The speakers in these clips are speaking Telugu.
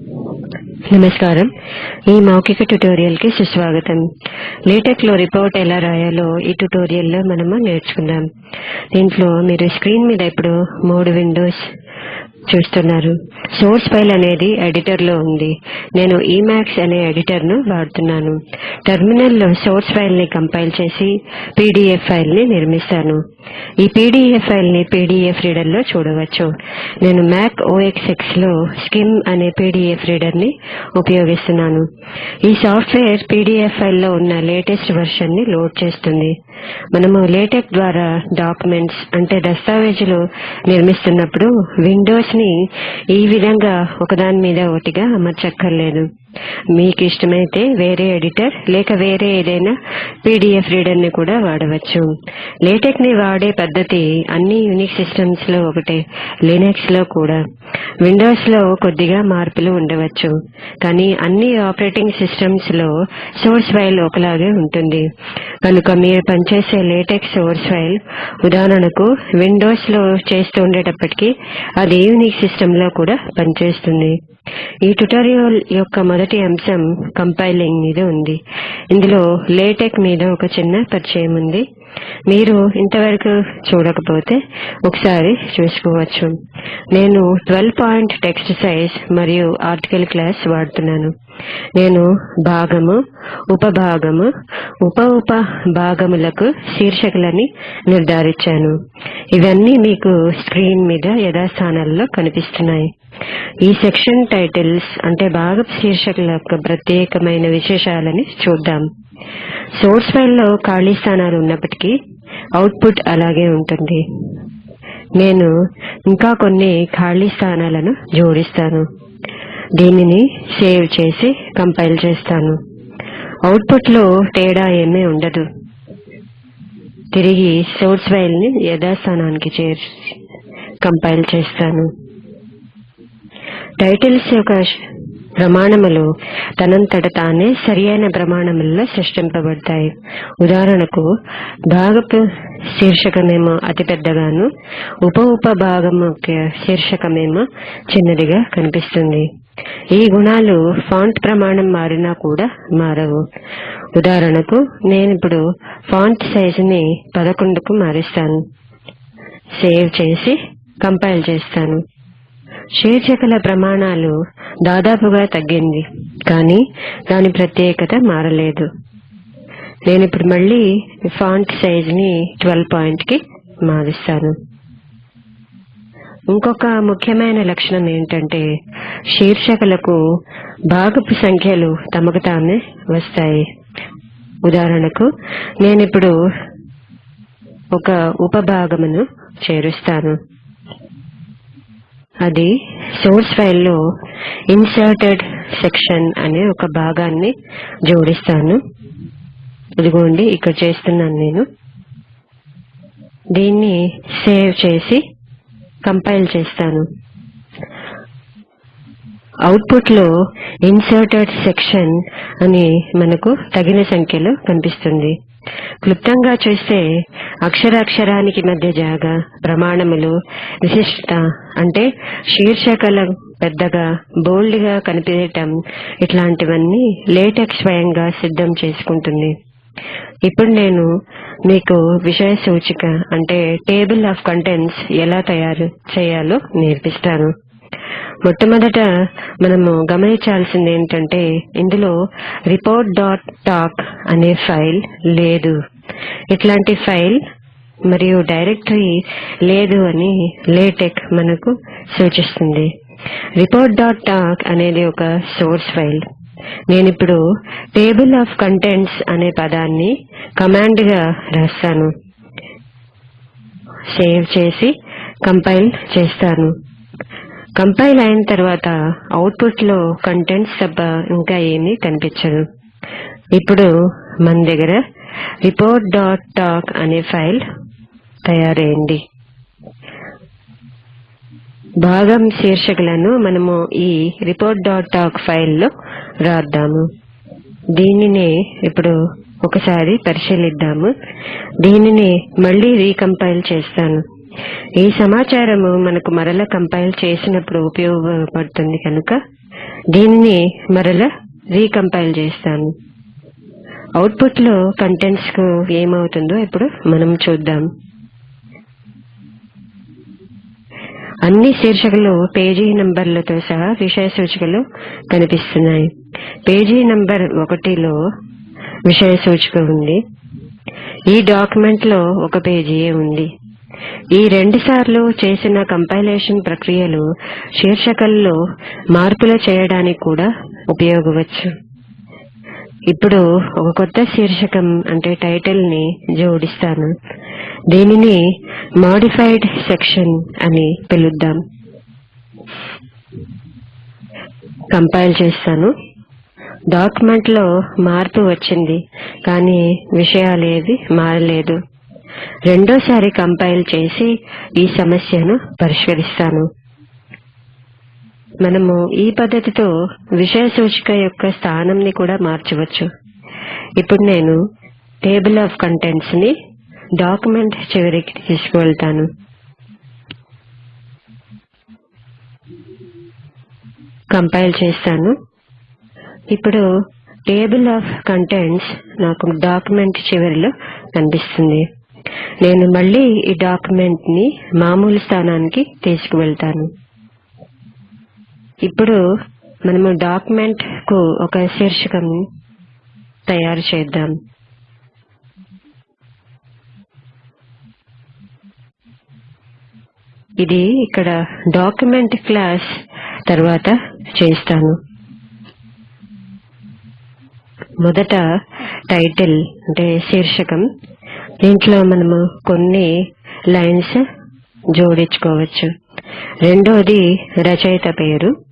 నమస్కారం. ఈ మౌఖిక ట్యుటోరియల్కి సుస్వాగతం. లేటెక్లో రిపోర్ట్ ఎలా రాయాలో ఈ ట్యుటోరియల్లో మనము నేర్చుకుందాం. దీంట్లో మీరు స్క్రీన్ మీద ఇప్పుడు మూడు విండోస్ చూస్తున్నారు. సోర్స్ ఫైల్ అనేది ఎడిటర్లో ఉంది. నేను ఇమాక్స్ అనే ఎడిటర్ను వాడుతున్నాను. టెర్మినల్లో సోర్స్ ఫైల్ని కంపైల్ చేసి పీడీఎఫ్ ఫైల్ని నిర్మిస్తాను. ఈ పీడీఎఫ్ ఫైల్ని పీడీఎఫ్ రీడర్లో చూడవచ్చు. నేను మ్యాక్ ఓఎక్స్ఎక్స్లో స్కిమ్ అనే పీడీఎఫ్ రీడర్ని ఉపయోగిస్తున్నాను. ఈ సాఫ్ట్వేర్ పీడీఎఫ్ ఫైల్లో ఉన్న లేటెస్ట్ వర్షన్ని లోడ్ చేస్తుంది. మనము లేటెక్ ద్వారా డాక్యుమెంట్స్ అంటే దస్తావేజులు నిర్మిస్తున్నప్పుడు విండోస్ని ఈ విధంగా ఒకదాని మీద ఒకటిగా అమర్చక్కర్లేదు. మీకు ఇష్టమైతే వేరే ఎడిటర్ లేక వేరే ఏదైనా పీడీఎఫ్ రీడర్ని కూడా వాడవచ్చు. లేటెక్ని వాడే పద్ధతి అన్ని యూనిక్ సిస్టమ్స్లో ఒకటే లినెక్స్లో కూడా. విండోస్లో కొద్దిగా మార్పులు ఉండవచ్చు కానీ అన్ని ఆపరేటింగ్ సిస్టమ్స్లో సోర్స్ ఫైల్ ఒకలాగే ఉంటుంది. కనుక మీరు పనిచేసే లేటెక్ సోర్స్ ఫైల్ ఉదాహరణకు విండోస్లో చేస్తూ ఉండేటప్పటికీ అది యూనిక్ సిస్టమ్లో కూడా పనిచేస్తుంది. ఈ ట్యుటోరియల్ యొక్క మొదటి అంశం కంపైలింగ్ మీద ఉంది. ఇందులో లేటెక్ మీద ఒక చిన్న పరిచయం ఉంది. మీరు ఇంతవరకు చూడకపోతే ఒకసారి చూసుకోవచ్చు. నేను ట్వెల్వ్ పాయింట్ టెక్స్ట్ సైజ్ మరియు ఆర్టికల్ క్లాస్ వాడుతున్నాను. నేను భాగము ఉపభాగము ఉప ఉప భాగములకు శీర్షికలని నిర్ధారించాను. ఇవన్నీ మీకు స్క్రీన్ మీద యథాస్థానాల్లో కనిపిస్తున్నాయి. ఈ సెక్షన్ టైటిల్స్ అంటే భాగపు శీర్షికల యొక్క ప్రత్యేకమైన విశేషాలని చూద్దాం. సోర్స్ ఫైల్లో ఖాళీ స్థానాలు ఉన్నప్పటికీ అవుట్పుట్ అలాగే ఉంటుంది. నేను ఇంకా కొన్ని ఖాళీ స్థానాలను జోడిస్తాను. దీనిని సేవ్ చేసి కంపైల్ చేస్తాను. అవుట్పుట్లో తేడా ఏమీ ఉండదు. తిరిగి సోర్స్ ఫైల్ని యథాస్థానానికి చేర్చి కంపైల్ చేస్తాను. టైటిల్స్ యొక్క ప్రమాణములు తనంతట తానే సరియైన ప్రమాణములలో సృష్టింపబడతాయి. ఉదాహరణకు భాగపు శీర్షకమేమో అతి పెద్దగాను ఉప ఉప భాగము యొక్క శీర్షకమేమో చిన్నదిగా కనిపిస్తుంది. ఈ గుణాలు ఫాంట్ ప్రమాణం మారినా కూడా మారవు. ఉదాహరణకు నేను ఇప్పుడు ఫాంట్ సైజుని పదకొండుకు మారుస్తాను. సేవ్ చేసి కంపైల్ చేస్తాను. శీర్షికల ప్రమాణాలు దాదాపుగా తగ్గింది కానీ దాని ప్రత్యేకత మారలేదు. నేను ఇప్పుడు మళ్ళీ ఫాంట్ సైజ్ని ట్వెల్వ్ పాయింట్కి మారుస్తాను. ఇంకొక ముఖ్యమైన లక్షణం ఏంటంటే శీర్షికలకు భాగపు సంఖ్యలు తమకు తామే వస్తాయి. ఉదాహరణకు నేను ఇప్పుడు ఒక ఉపభాగమును చేరుస్తాను. అది సోర్స్ ఫైల్లో ఇన్సర్టెడ్ సెక్షన్ అనే ఒక భాగాన్ని జోడిస్తాను. ఇదిగోండి ఇక్కడ చేస్తున్నాను నేను. దీన్ని సేవ్ చేసి కంపైల్ చేస్తాను. అవుట్పుట్లో ఇన్సర్టెడ్ సెక్షన్ అని మనకు తగిన సంఖ్యలో కనిపిస్తుంది. క్లుప్తంగా చూస్తే అక్షరాక్షరానికి మధ్య జాగా ప్రమాణములు విశిష్టత అంటే శీర్షికల పెద్దగా బోల్డ్గా కనిపించటం ఇట్లాంటివన్నీ లేటెక్ స్వయంగా సిద్ధం చేసుకుంటుంది. ఇప్పుడు నేను మీకు విషయ సూచిక అంటే టేబుల్ ఆఫ్ కంటెంట్స్ ఎలా తయారు చేయాలో నేర్పిస్తాను. మొట్టమొదట మనము గమనించాల్సింది ఏంటంటే ఇందులో రిపోర్ట్ డాట్ టాక్ అనే ఫైల్ లేదు. ఇట్లాంటి ఫైల్ మరియు డైరెక్టరీ లేదు అని లేటెక్ మనకు సూచిస్తుంది. రిపోర్ట్ డాట్ టాక్ అనేది ఒక సోర్స్ ఫైల్ నేనిప్పుడు టేబుల్ ఆఫ్ కంటెంట్స్ అనే పదాన్ని కమాండ్గా రాస్తాను. సేవ్ చేసి కంపైల్ చేస్తాను. కంపైల్ అయిన తర్వాత అవుట్పుట్లో కంటెంట్స్ తప్ప ఇంకా ఏమీ కనిపించదు. ఇప్పుడు మన దగ్గర రిపోర్ట్ డాట్ టాక్ అనే ఫైల్ తయారైంది. భాగం శీర్షికలను మనము ఈ రిపోర్ట్ డాట్ టాక్ ఫైల్లో రాద్దాము. దీనిని ఇప్పుడు ఒకసారి పరిశీలిద్దాము. దీనిని మళ్ళీ రీకంపైల్ చేస్తాను. ఈ సమాచారము మనకు మరల కంపైల్ చేసినప్పుడు ఉపయోగపడుతుంది కనుక దీనిని మరల రీకంపైల్ చేస్తాను అవుట్పుట్లో కంటెంట్స్కు ఏమవుతుందో ఇప్పుడు మనం చూద్దాం. అన్ని శీర్షికలు పేజీ నంబర్లతో సహా విషయ సూచికలు కనిపిస్తున్నాయి. పేజీ నంబర్ ఒకటిలో విషయ సూచిక ఉంది. ఈ డాక్యుమెంట్లో ఒక పేజీయే ఉంది. ఈ రెండు సార్లు చేసిన కంపైలేషన్ ప్రక్రియలు శీర్షికల్లో మార్పులు చేయడానికి కూడా ఉపయోగవచ్చు. ఇప్పుడు ఒక కొత్త శీర్షకం అంటే టైటిల్ని జోడిస్తాను. దీనిని మాడిఫైడ్ సెక్షన్ అని పిలుద్దాం. కంపైల్ చేస్తాను. డాక్యుమెంట్లో మార్పు వచ్చింది కానీ విషయాలేవి మారలేదు. రెండోసారి కంపైల్ చేసి ఈ సమస్యను పరిష్కరిస్తాను. మనము ఈ పద్ధతితో విషయ సూచిక యొక్క స్థానంని కూడా మార్చవచ్చు. ఇప్పుడు నేను టేబుల్ ఆఫ్ కంటెంట్స్ని డాక్యుమెంట్ చివరికి తీసుకువెళ్తాను. కంపైల్ చేస్తాను. ఇప్పుడు టేబుల్ ఆఫ్ కంటెంట్స్ నాకు డాక్యుమెంట్ చివరిలో కనిపిస్తుంది. నేను మళ్ళీ ఈ డాక్యుమెంట్ని మామూలు స్థానానికి తీసుకువెళ్తాను. ఇప్పుడు మనము డాక్యుమెంట్కు ఒక శీర్షికం తయారు చేద్దాం. ఇది ఇక్కడ డాక్యుమెంట్ క్లాస్ తర్వాత చేస్తాను. మొదట టైటిల్ అంటే శీర్షకం. దీంట్లో మనము కొన్ని లైన్స్ జోడించుకోవచ్చు. రెండోది రచయిత పేరు.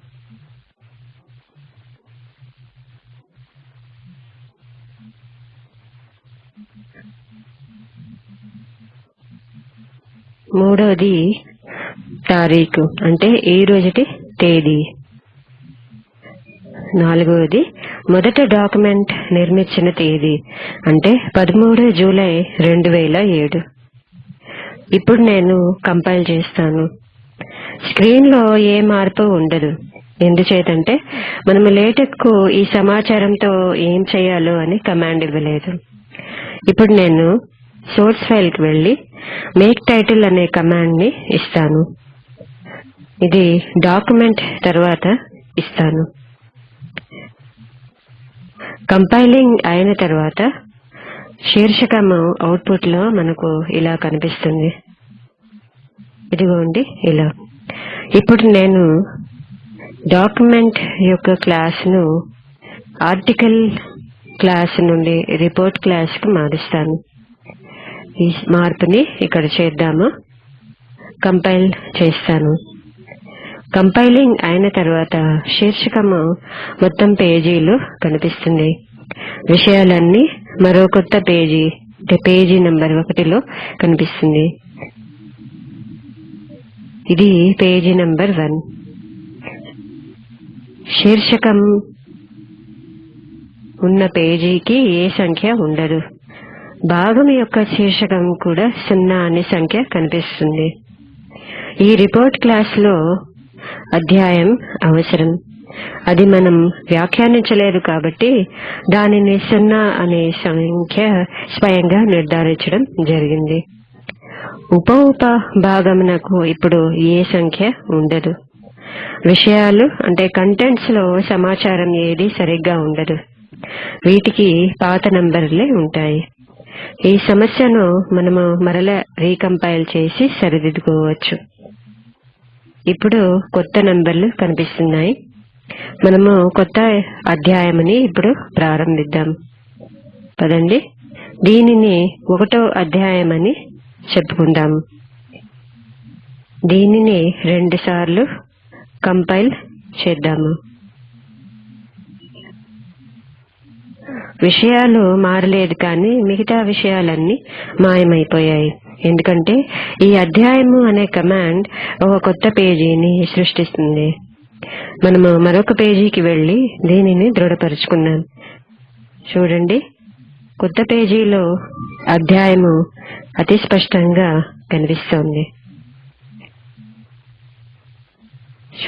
మూడోది తారీఖు అంటే ఈ రోజుటి తేదీ. నాలుగవది మొదట డాక్యుమెంట్ నిర్మించిన తేదీ అంటే పదమూడు జూలై రెండు వేల ఏడు. ఇప్పుడు నేను కంపైల్ చేస్తాను. స్క్రీన్లో ఏ మార్పు ఉండదు. ఎందుచేతంటే మనము లేటెక్కు ఈ సమాచారంతో ఏం చేయాలో అని కమాండ్ ఇవ్వలేదు. ఇప్పుడు నేను సోర్స్ ఫైల్కి వెళ్ళి మేక్ టైటిల్ అనే కమాండ్ని ఇస్తాను. ఇది డాక్యుమెంట్ తర్వాత ఇస్తాను. కంపైలింగ్ అయిన తర్వాత శీర్షకము అవుట్పుట్లో మనకు ఇలా కనిపిస్తుంది. ఇదిగోండి ఇలా. ఇప్పుడు నేను డాక్యుమెంట్ యొక్క క్లాస్ను ఆర్టికల్ క్లాస్ నుండి రిపోర్ట్ క్లాస్కు మారుస్తాను. ఈ మార్పుని ఇక్కడ చేద్దాము. కంపైల్ చేస్తాను. కంపైలింగ్ అయిన తర్వాత శీర్షికము మొత్తం పేజీలు కనిపిస్తుంది. విషయాలన్నీ మరో కొత్త పేజీ అంటే పేజీ నెంబర్ ఒకటిలో కనిపిస్తుంది. ఇది పేజీ నెంబర్ వన్. శీర్షకం ఉన్న పేజీకి ఏ సంఖ్య ఉండదు. భాగం యొక్క శీర్షకం కూడా సున్నా అనే సంఖ్య కనిపిస్తుంది. ఈ రిపోర్ట్ క్లాస్లో అధ్యాయం అవసరం. అది మనం వ్యాఖ్యానించలేదు కాబట్టి దానిని సున్నా అనే సంఖ్య స్వయంగా నిర్ధారించడం జరిగింది. ఉప ఉప భాగమునకు ఇప్పుడు ఏ సంఖ్య ఉండదు. విషయాలు అంటే కంటెంట్స్లో సమాచారం ఏది సరిగ్గా ఉండదు. వీటికి పాత నంబర్లే ఉంటాయి. ఈ సమస్యను మనము మరల రీకంపైల్ చేసి సరిదిద్దుకోవచ్చు. ఇప్పుడు కొత్త నంబర్లు కనిపిస్తున్నాయి. మనము కొత్త అధ్యాయమని ఇప్పుడు ప్రారంభిద్దాం. పదండి. దీనిని ఒకటో అధ్యాయమని చెప్పుకుందాం. దీనిని రెండు సార్లు కంపైల్ చేద్దాము. విషయాలు మారలేదు కానీ మిగతా విషయాలన్నీ మాయమైపోయాయి. ఎందుకంటే ఈ అధ్యాయము అనే కమాండ్ ఒక కొత్త పేజీని సృష్టిస్తుంది. మనము మరొక పేజీకి వెళ్ళి దీనిని దృఢపరుచుకున్నాం చూడండి. కొత్త పేజీలో అధ్యాయము అతి స్పష్టంగా కనిపిస్తోంది.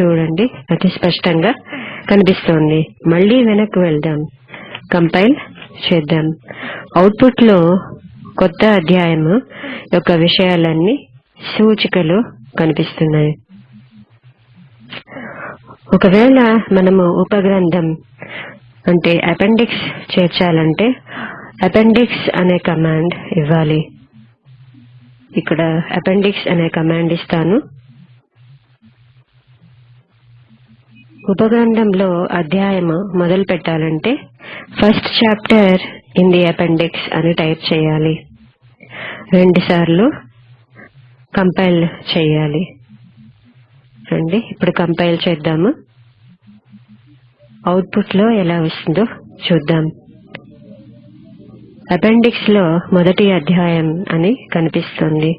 చూడండి. అతి స్పష్టంగా కనిపిస్తోంది. మళ్ళీ వెనక్కి వెళ్దాం. కంపైల్ చేద్దాం. అవుట్పుట్లో కొత్త అధ్యాయము యొక్క విషయాలన్నీ సూచికలు కనిపిస్తున్నాయి. ఒకవేళ మనము ఉపగ్రంథం అంటే అపెండిక్స్ చేర్చాలంటే అపెండిక్స్ అనే కమాండ్ ఇవ్వాలి. ఇక్కడ అపెండిక్స్ అనే కమాండ్ ఇస్తాను. ఉపగ్రంథంలో అధ్యాయము మొదలు పెట్టాలంటే first chapter in the appendix అని టైప్ చేయాలి. రెండు సార్లు కంపైల్ చేయాలి. రండి ఇప్పుడు కంపైల్ చేద్దాము. అవుట్పుట్లో ఎలా వస్తుందో చూద్దాం. అపెండిక్స్లో మొదటి అధ్యాయం అని కనిపిస్తుంది.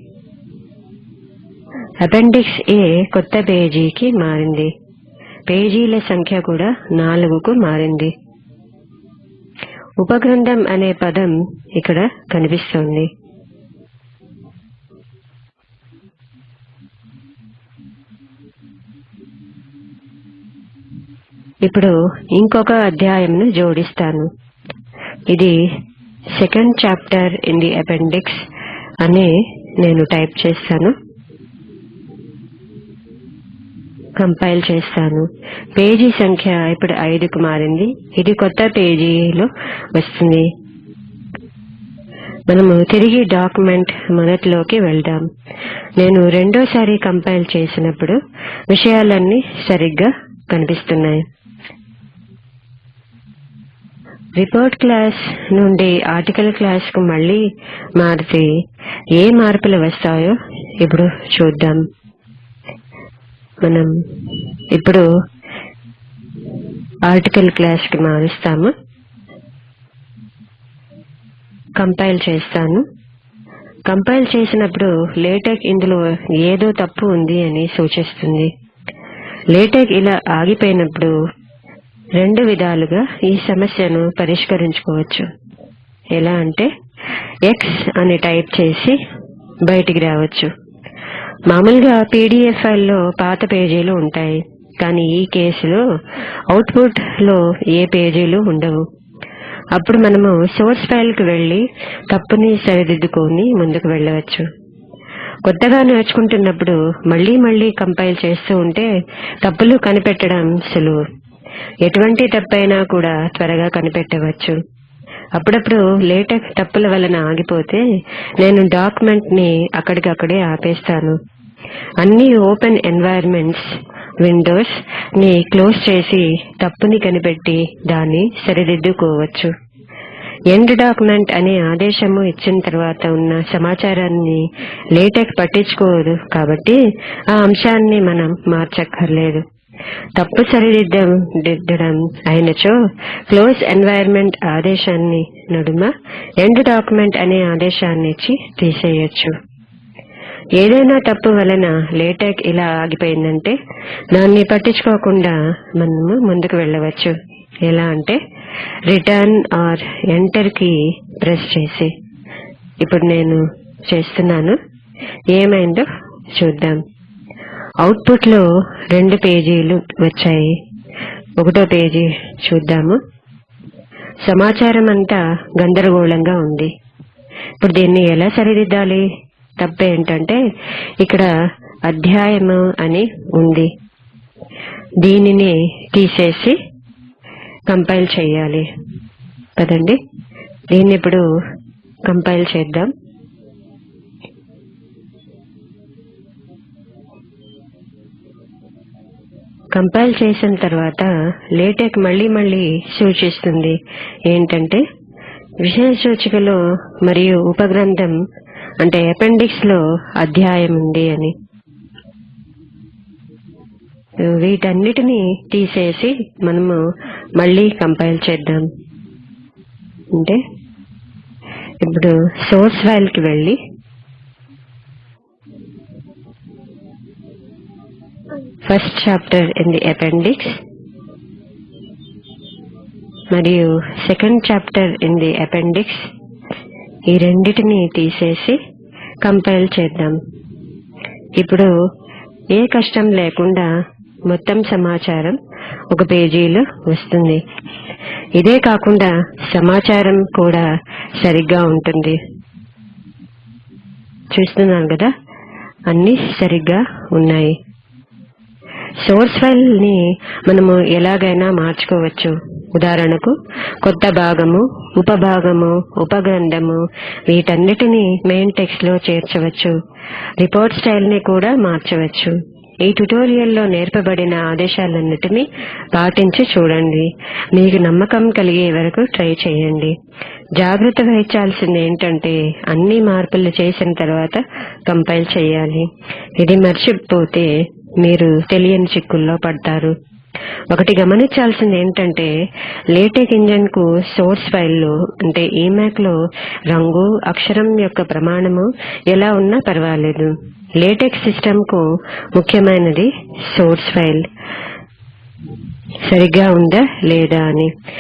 అపెండిక్స్ ఏ కొత్త పేజీకి మారింది. పేజీల సంఖ్య కూడా నాలుగుకు మారింది. ఉపగ్రంథం అనే పదం ఇక్కడ కనిపిస్తోంది. ఇప్పుడు ఇంకొక అధ్యాయంను జోడిస్తాను. ఇది second chapter in the appendix అనే నేను టైప్ చేస్తాను. కంపైల్ చేస్తాను. పేజీ సంఖ్య ఇప్పుడు ఐదుకు మారింది. ఇది కొత్త పేజీలో వస్తుంది. మనము తిరిగి డాక్యుమెంట్ మొదట్లోకి వెళ్దాం. నేను రెండోసారి కంపైల్ చేసినప్పుడు విషయాలన్నీ సరిగ్గా కనిపిస్తున్నాయి. రిపోర్ట్ క్లాస్ నుండి ఆర్టికల్ క్లాస్కు మళ్ళీ మారితే ఏ మార్పులు వస్తాయో ఇప్పుడు చూద్దాం. మనం ఇప్పుడు ఆర్టికల్ క్లాస్కి మారుస్తాము. కంపైల్ చేస్తాను. కంపైల్ చేసినప్పుడు లేటెక్ ఇందులో ఏదో తప్పు ఉంది అని సూచిస్తుంది. లేటెక్ ఇలా ఆగిపోయినప్పుడు రెండు విధాలుగా ఈ సమస్యను పరిష్కరించుకోవచ్చు. ఎలా అంటే ఎక్స్ అని టైప్ చేసి బయటికి రావచ్చు. మామూలుగా పీడిఎఫ్ ఫైల్లో పాత పేజీలు ఉంటాయి కానీ ఈ కేసులో అవుట్పుట్లో ఏ పేజీలు ఉండవు. అప్పుడు మనము సోర్స్ ఫైల్కు వెళ్ళి తప్పుని సరిదిద్దుకొని ముందుకు వెళ్ళవచ్చు. కొత్తగా నేర్చుకుంటున్నప్పుడు మళ్ళీ మళ్ళీ కంపైల్ చేస్తూ ఉంటే తప్పులు కనిపెట్టడం సులువు. ఎటువంటి తప్పైనా కూడా త్వరగా కనిపెట్టవచ్చు. అప్పుడప్పుడు లేటెక్ తప్పుల వలన ఆగిపోతే నేను డాక్యుమెంట్ని అక్కడికక్కడే ఆపేస్తాను. అన్ని ఓపెన్ ఎన్వైర్మెంట్స్ విండోస్ని క్లోజ్ చేసి తప్పుని కనిపెట్టి దాన్ని సరిదిద్దుకోవచ్చు. ఎండ్ డాక్యుమెంట్ అనే ఆదేశము ఇచ్చిన తర్వాత ఉన్న సమాచారాన్ని లేటెక్ పట్టించుకోదు కాబట్టి ఆ అంశాన్ని మనం మార్చక్కర్లేదు. తప్పు సరిదిద్దం దిద్దడం అయినచో క్లోజ్ ఎన్వైర్న్మెంట్ ఆదేశాన్ని నడుమ ఎండ్ డాక్యుమెంట్ అనే ఆదేశాన్ని ఇచ్చి తీసేయొచ్చు. ఏదైనా తప్పు వలన లేటెక్ ఇలా ఆగిపోయిందంటే దాన్ని పట్టించుకోకుండా మనము ముందుకు వెళ్ళవచ్చు. ఎలా అంటే రిటర్న్ ఆర్ ఎంటర్కి ప్రెస్ చేసి. ఇప్పుడు నేను చేస్తున్నాను. ఏమైందో చూద్దాం. అవుట్పుట్లో రెండు పేజీలు వచ్చాయి. ఒకటో పేజీ చూద్దాము. సమాచారం అంతా గందరగోళంగా ఉంది. ఇప్పుడు దీన్ని ఎలా సరిదిద్దాలి? తప్పు ఏంటంటే ఇక్కడ అధ్యాయము అని ఉంది. దీనిని తీసేసి కంపైల్ చేయాలి. కదండి దీన్ని ఇప్పుడు కంపైల్ చేద్దాం. కంపైల్ చేసిన తర్వాత లేటెక్ మళ్ళీ మళ్ళీ సూచిస్తుంది ఏంటంటే విషయ సూచికలో మరియు ఉపగ్రంథం అంటే అపెండిక్స్లో అధ్యాయం ఉంది అని. వీటన్నిటిని తీసేసి మనము మళ్ళీ కంపైల్ చేద్దాం. అంటే ఇప్పుడు సోర్స్ ఫైల్కి వెళ్ళి first chapter in the appendix మరియు second chapter in the appendix ఈ రెండిటిని తీసేసి కంపైల్ చేద్దాం. ఇప్పుడు ఏ కష్టం లేకుండా మొత్తం సమాచారం ఒక పేజీలో వస్తుంది. ఇదే కాకుండా సమాచారం కూడా సరిగ్గా ఉంటుంది. చూస్తున్నాను కదా? అన్ని సరిగ్గా ఉన్నాయి. సోర్స్ ఫైల్ని మనము ఎలాగైనా మార్చుకోవచ్చు. ఉదాహరణకు కొత్త భాగము ఉపభాగము ఉపగ్రంథము వీటన్నిటిని మెయిన్ టెక్స్ట్లో చేర్చవచ్చు. రిపోర్ట్ స్టైల్ని కూడా మార్చవచ్చు. ఈ ట్యుటోరియల్లో నేర్పబడిన ఆదేశాలన్నిటినీ పాటించి చూడండి. మీకు నమ్మకం కలిగే వరకు ట్రై చేయండి. జాగ్రత్త వహించాల్సింది ఏంటంటే అన్ని మార్పులు చేసిన తర్వాత కంపైల్ చేయాలి. ఇది మర్చిపోతే మీరు తెలియని చిక్కుల్లో పడతారు. ఒకటి గమనించాల్సింది ఏంటంటే లేటెక్ ఇంజన్కు సోర్స్ ఫైల్లో అంటే ఈమాక్లో రంగు అక్షరం యొక్క ప్రమాణము ఎలా ఉన్నా పర్వాలేదు. లేటెక్ సిస్టమ్కు ముఖ్యమైనది సోర్స్ ఫైల్ సరిగ్గా ఉందా లేదా అని.